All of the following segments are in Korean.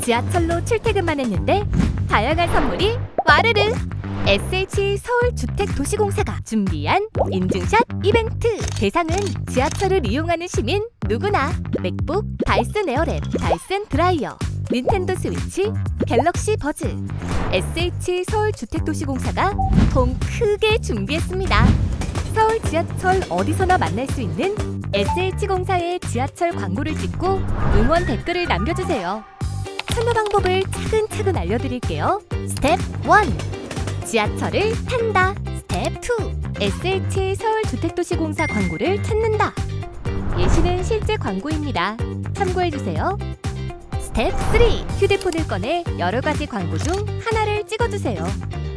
지하철로 출퇴근만 했는데 다양한 선물이 와르르! SH 서울주택도시공사가 준비한 인증샷 이벤트! 대상은 지하철을 이용하는 시민 누구나! 맥북, 다이슨 에어랩, 다이슨 드라이어 닌텐도 스위치, 갤럭시 버즈! SH 서울주택도시공사가 통 크게 준비했습니다! 서울 지하철 어디서나 만날 수 있는 SH공사의 지하철 광고를 찍고 응원 댓글을 남겨주세요 참여 방법을 차근차근 알려드릴게요 스텝 1 지하철을 탄다. 스텝 2. SH 서울주택도시공사 광고를 찾는다. 예시는 실제 광고입니다. 참고해주세요. 스텝 3. 휴대폰을 꺼내 여러 가지 광고 중 하나를 찍어주세요.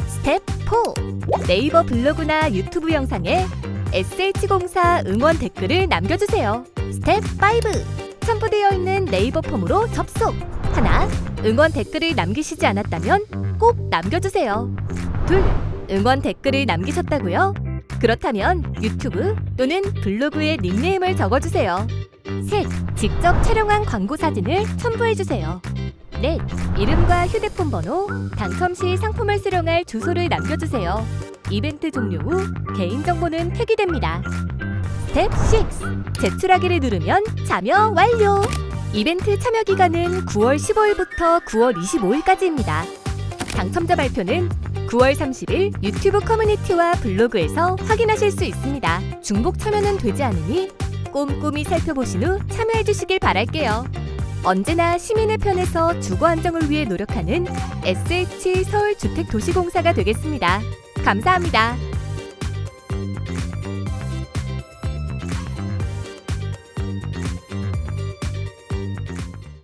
스텝 4. 네이버 블로그나 유튜브 영상에 SH공사 응원 댓글을 남겨주세요. 스텝 5. 첨부되어 있는 네이버 폼으로 접속. 하나. 응원 댓글을 남기시지 않았다면 꼭 남겨주세요. 둘, 응원 댓글을 남기셨다고요? 그렇다면 유튜브 또는 블로그에 닉네임을 적어주세요. 셋, 직접 촬영한 광고 사진을 첨부해주세요. 넷, 이름과 휴대폰 번호, 당첨 시 상품을 수령할 주소를 남겨주세요. 이벤트 종료 후 개인정보는 폐기됩니다. 스텝 6, 제출하기를 누르면 참여 완료! 이벤트 참여 기간은 9월 15일부터 9월 25일까지입니다. 당첨자 발표는 9월 30일 유튜브 커뮤니티와 블로그에서 확인하실 수 있습니다. 중복 참여는 되지 않으니 꼼꼼히 살펴보신 후 참여해 주시길 바랄게요. 언제나 시민의 편에서 주거 안정을 위해 노력하는 SH 서울주택도시공사가 되겠습니다. 감사합니다.